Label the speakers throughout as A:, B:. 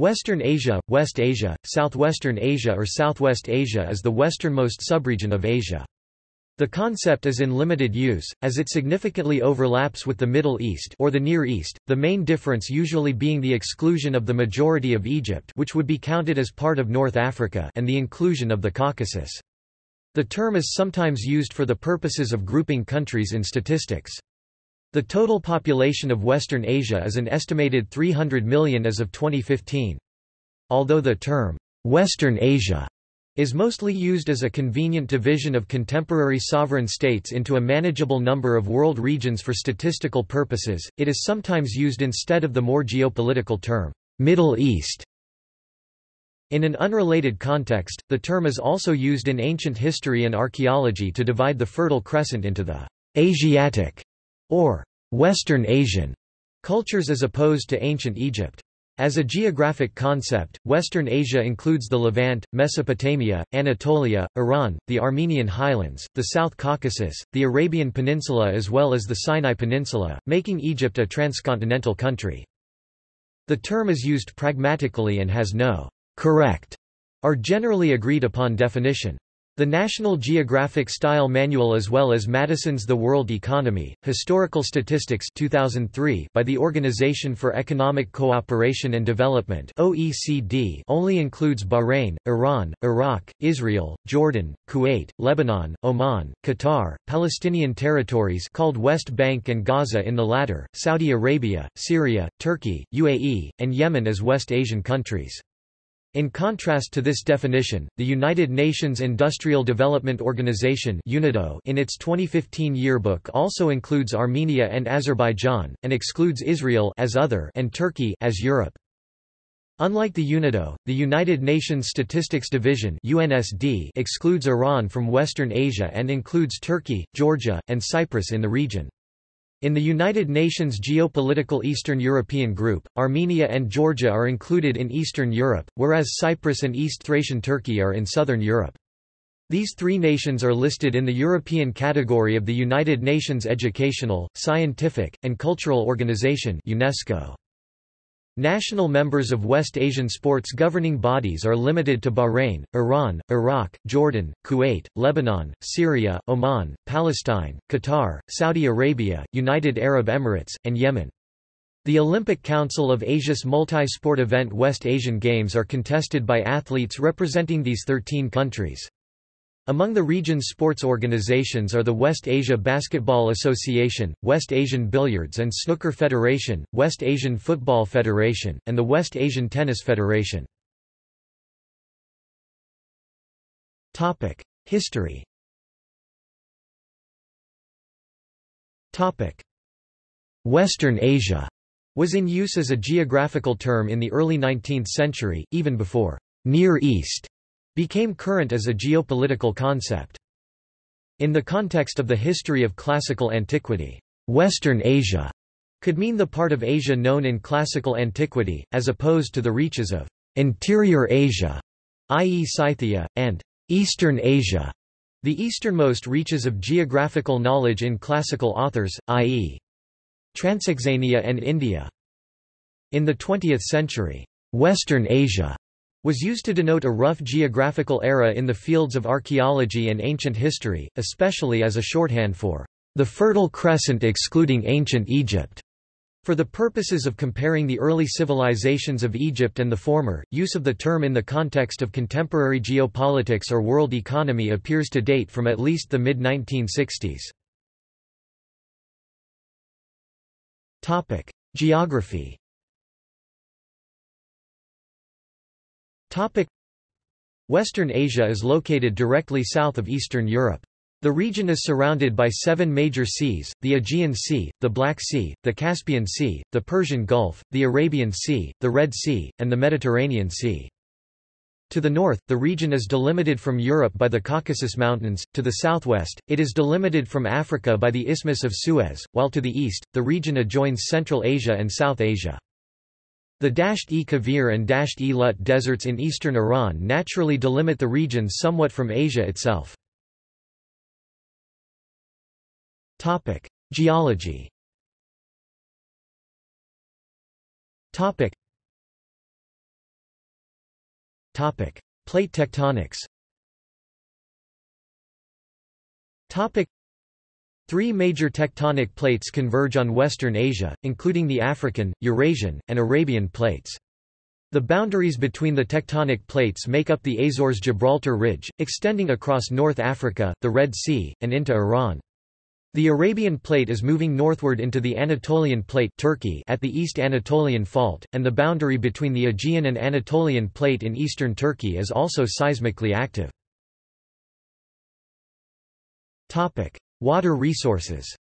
A: Western Asia, West Asia, Southwestern Asia or Southwest Asia is the westernmost subregion of Asia. The concept is in limited use, as it significantly overlaps with the Middle East or the Near East, the main difference usually being the exclusion of the majority of Egypt which would be counted as part of North Africa and the inclusion of the Caucasus. The term is sometimes used for the purposes of grouping countries in statistics. The total population of Western Asia is an estimated 300 million as of 2015. Although the term, Western Asia, is mostly used as a convenient division of contemporary sovereign states into a manageable number of world regions for statistical purposes, it is sometimes used instead of the more geopolitical term, Middle East. In an unrelated context, the term is also used in ancient history and archaeology to divide the Fertile Crescent into the Asiatic or Western Asian cultures as opposed to ancient Egypt. As a geographic concept, Western Asia includes the Levant, Mesopotamia, Anatolia, Iran, the Armenian highlands, the South Caucasus, the Arabian Peninsula as well as the Sinai Peninsula, making Egypt a transcontinental country. The term is used pragmatically and has no correct or generally agreed upon definition. The National Geographic Style Manual as well as Maddison's The World Economy, Historical Statistics 2003 by the Organization for Economic Cooperation and Development OECD only includes Bahrain, Iran, Iraq, Israel, Jordan, Kuwait, Lebanon, Oman, Qatar, Palestinian territories called West Bank and Gaza in the latter, Saudi Arabia, Syria, Turkey, UAE, and Yemen as West Asian countries. In contrast to this definition, the United Nations Industrial Development Organization in its 2015 yearbook also includes Armenia and Azerbaijan, and excludes Israel as other and Turkey as Europe. Unlike the UNIDO, the United Nations Statistics Division UNSD excludes Iran from Western Asia and includes Turkey, Georgia, and Cyprus in the region. In the United Nations Geopolitical Eastern European Group, Armenia and Georgia are included in Eastern Europe, whereas Cyprus and East Thracian Turkey are in Southern Europe. These three nations are listed in the European category of the United Nations Educational, Scientific, and Cultural Organization UNESCO. National members of West Asian sports governing bodies are limited to Bahrain, Iran, Iraq, Jordan, Kuwait, Lebanon, Syria, Oman, Palestine, Qatar, Saudi Arabia, United Arab Emirates, and Yemen. The Olympic Council of Asia's multi-sport event West Asian Games are contested by athletes representing these 13 countries. Among the region's sports organizations are the West Asia Basketball Association, West Asian Billiards and Snooker Federation, West Asian Football Federation, and the West Asian Tennis Federation. History Western Asia was in use as a geographical term in the early 19th century, even before Near East became current as a geopolitical concept. In the context of the history of classical antiquity, Western Asia could mean the part of Asia known in classical antiquity, as opposed to the reaches of interior Asia, i.e. Scythia, and Eastern Asia, the easternmost reaches of geographical knowledge in classical authors, i.e. Transoxania and India. In the 20th century, Western Asia was used to denote a rough geographical era in the fields of archaeology and ancient history, especially as a shorthand for the Fertile Crescent excluding ancient Egypt. For the purposes of comparing the early civilizations of Egypt and the former, use of the term in the context of contemporary geopolitics or world economy appears to date from at least the mid-1960s. Geography Western Asia is located directly south of Eastern Europe. The region is surrounded by seven major seas, the Aegean Sea, the Black Sea, the Caspian Sea, the Persian Gulf, the Arabian Sea, the Red Sea, and the Mediterranean Sea. To the north, the region is delimited from Europe by the Caucasus Mountains, to the southwest, it is delimited from Africa by the Isthmus of Suez, while to the east, the region adjoins Central Asia and South Asia. The Dasht-e Kavir and Dasht-e-Lut deserts in eastern Iran naturally delimit the region somewhat from Asia itself. Geology Topic. Topic. Plate tectonics Three major tectonic plates converge on Western Asia, including the African, Eurasian, and Arabian plates. The boundaries between the tectonic plates make up the Azores-Gibraltar Ridge, extending across North Africa, the Red Sea, and into Iran. The Arabian Plate is moving northward into the Anatolian Plate Turkey at the East Anatolian Fault, and the boundary between the Aegean and Anatolian Plate in eastern Turkey is also seismically active. Water resources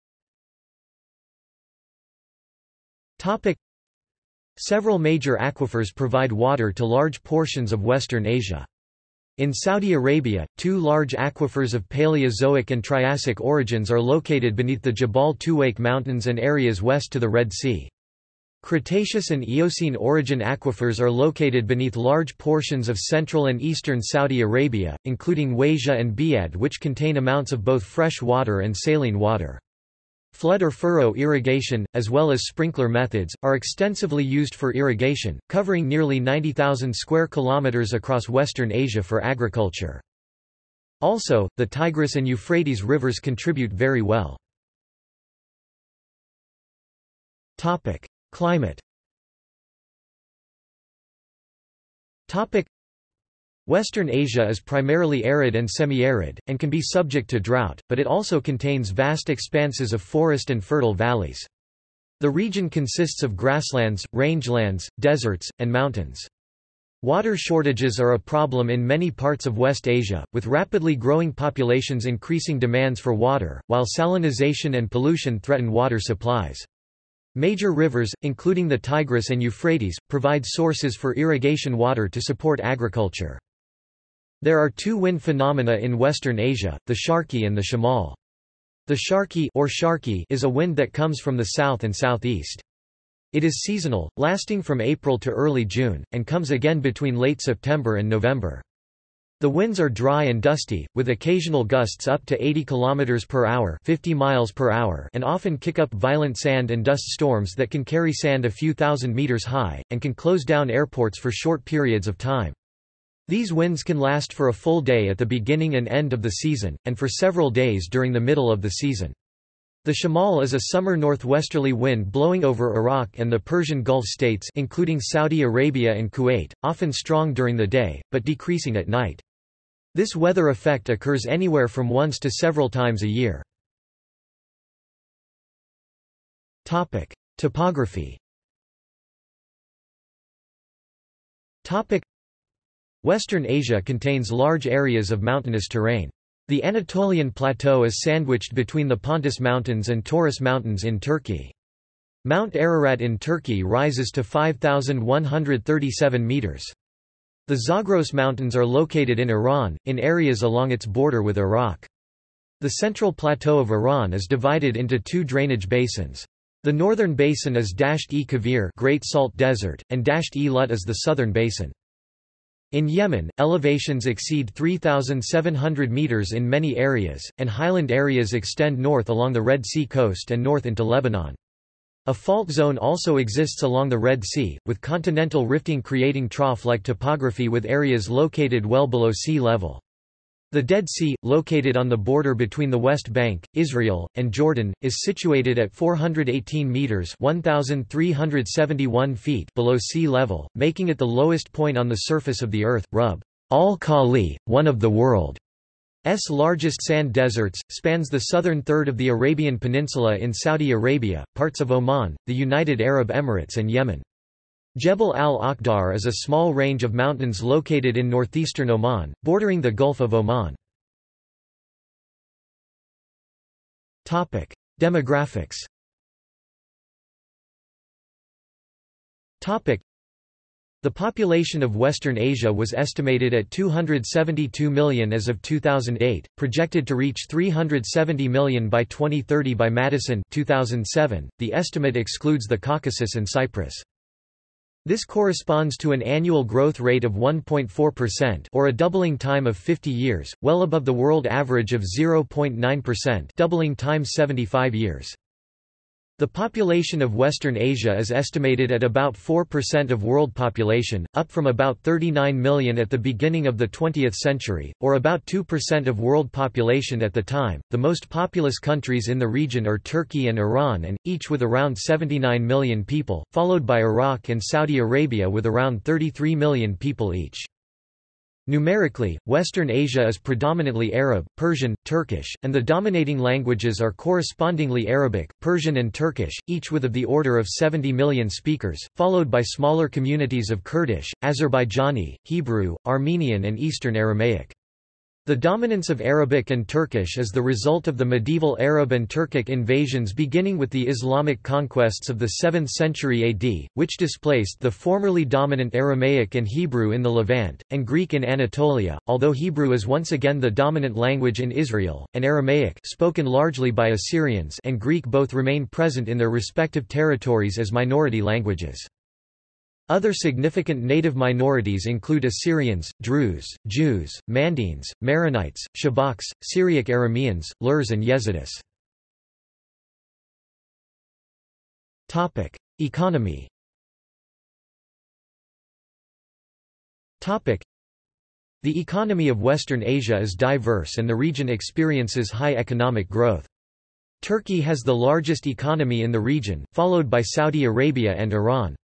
A: Several major aquifers provide water to large portions of Western Asia. In Saudi Arabia, two large aquifers of Paleozoic and Triassic origins are located beneath the Jabal Tuwaiq Mountains and areas west to the Red Sea. Cretaceous and Eocene origin aquifers are located beneath large portions of central and eastern Saudi Arabia, including Wajah and Biyadh which contain amounts of both fresh water and saline water. Flood or furrow irrigation, as well as sprinkler methods, are extensively used for irrigation, covering nearly 90,000 square kilometers across Western Asia for agriculture. Also, the Tigris and Euphrates rivers contribute very well. Climate. Western Asia is primarily arid and semi-arid, and can be subject to drought, but it also contains vast expanses of forest and fertile valleys. The region consists of grasslands, rangelands, deserts, and mountains. Water shortages are a problem in many parts of West Asia, with rapidly growing populations increasing demands for water, while salinization and pollution threaten water supplies. Major rivers, including the Tigris and Euphrates, provide sources for irrigation water to support agriculture. There are two wind phenomena in Western Asia, the Sharqi and the Shamal. The Sharqi or Sharqi is a wind that comes from the south and southeast. It is seasonal, lasting from April to early June, and comes again between late September and November. The winds are dry and dusty, with occasional gusts up to 80 km per hour, 50 miles per hour, and often kick up violent sand and dust storms that can carry sand a few thousand meters high and can close down airports for short periods of time. These winds can last for a full day at the beginning and end of the season, and for several days during the middle of the season. The shamal is a summer northwesterly wind blowing over Iraq and the Persian Gulf states including Saudi Arabia and Kuwait, often strong during the day, but decreasing at night. This weather effect occurs anywhere from once to several times a year. Topic: Topography Topic: Western Asia contains large areas of mountainous terrain. The Anatolian Plateau is sandwiched between the Pontus Mountains and Taurus Mountains in Turkey. Mount Ararat in Turkey rises to 5,137 metres. The Zagros Mountains are located in Iran, in areas along its border with Iraq. The central plateau of Iran is divided into two drainage basins. The northern basin is Dasht-e Kavir, Great Salt Desert, and Dasht-e-Lut is the southern basin. In Yemen, elevations exceed 3,700 meters in many areas, and highland areas extend north along the Red Sea coast and north into Lebanon. A fault zone also exists along the Red Sea, with continental rifting creating trough-like topography with areas located well below sea level. The Dead Sea, located on the border between the West Bank, Israel, and Jordan, is situated at 418 meters (1371 feet) below sea level, making it the lowest point on the surface of the earth. Rub al-Khali, one of the world's largest sand deserts, spans the southern third of the Arabian Peninsula in Saudi Arabia, parts of Oman, the United Arab Emirates and Yemen. Jebel al-Akhdar is a small range of mountains located in northeastern Oman, bordering the Gulf of Oman. Demographics the population of Western Asia was estimated at 272 million as of 2008, projected to reach 370 million by 2030 by Maddison 2007. The estimate excludes the Caucasus and Cyprus. This corresponds to an annual growth rate of 1.4% or a doubling time of 50 years, well above the world average of 0.9% doubling time 75 years. The population of Western Asia is estimated at about 4% of world population, up from about 39 million at the beginning of the 20th century, or about 2% of world population at the time. The most populous countries in the region are Turkey and Iran, and each with around 79 million people, followed by Iraq and Saudi Arabia with around 33 million people each. Numerically, Western Asia is predominantly Arab, Persian, Turkish, and the dominating languages are correspondingly Arabic, Persian and Turkish, each with of the order of 70 million speakers, followed by smaller communities of Kurdish, Azerbaijani, Hebrew, Armenian and Eastern Aramaic. The dominance of Arabic and Turkish is the result of the medieval Arab and Turkic invasions beginning with the Islamic conquests of the 7th century AD, which displaced the formerly dominant Aramaic and Hebrew in the Levant, and Greek in Anatolia, although Hebrew is once again the dominant language in Israel, and Aramaic spoken largely by Assyrians and Greek both remain present in their respective territories as minority languages. Other significant native minorities include Assyrians, Druze, Jews, Mandaeans, Maronites, Shabaks, Syriac Arameans, Lurs and Yezidis. Economy The economy of Western Asia is diverse and the region experiences high economic growth. Turkey has the largest economy in the region, followed by Saudi Arabia and Iran.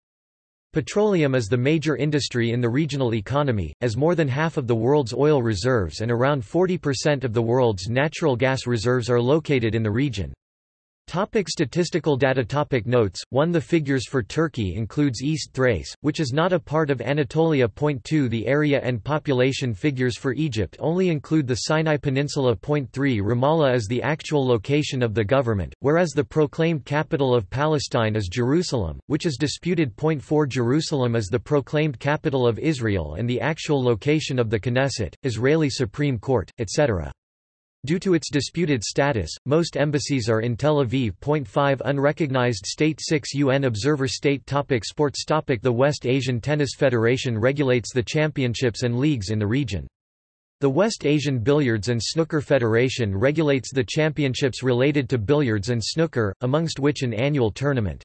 A: Petroleum is the major industry in the regional economy, as more than half of the world's oil reserves and around 40% of the world's natural gas reserves are located in the region. Topic statistical data topic Notes 1 The figures for Turkey includes East Thrace, which is not a part of Anatolia. Point 2 The area and population figures for Egypt only include the Sinai Peninsula. Point 3 Ramallah is the actual location of the government, whereas the proclaimed capital of Palestine is Jerusalem, which is disputed. Point 4 Jerusalem is the proclaimed capital of Israel and the actual location of the Knesset, Israeli Supreme Court, etc. Due to its disputed status, most embassies are in Tel Aviv. 5 Unrecognized state 6 UN Observer State topic Sports topic The West Asian Tennis Federation regulates the championships and leagues in the region. The West Asian Billiards and Snooker Federation regulates the championships related to billiards and snooker, amongst which an annual tournament.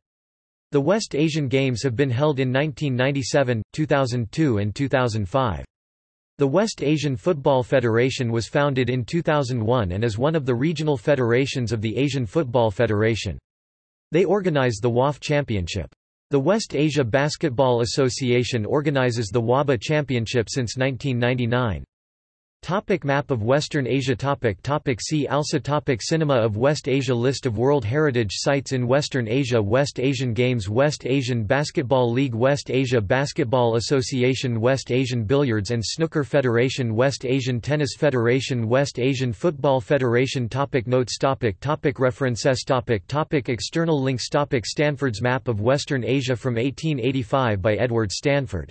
A: The West Asian Games have been held in 1997, 2002 and 2005. The West Asian Football Federation was founded in 2001 and is one of the regional federations of the Asian Football Federation. They organize the WAF Championship. The West Asia Basketball Association organizes the WABA Championship since 1999. Topic map of Western Asia. Topic topic See also. Topic Cinema of West Asia. List of World Heritage Sites in Western Asia. West Asian Games. West Asian Basketball League. West Asia Basketball Association. West Asian Billiards and Snooker Federation. West Asian Tennis Federation. West Asian Football Federation. Topic Notes. Topic topic References. Topic topic External links. Topic Stanford's Map of Western Asia from 1885 by Edward Stanford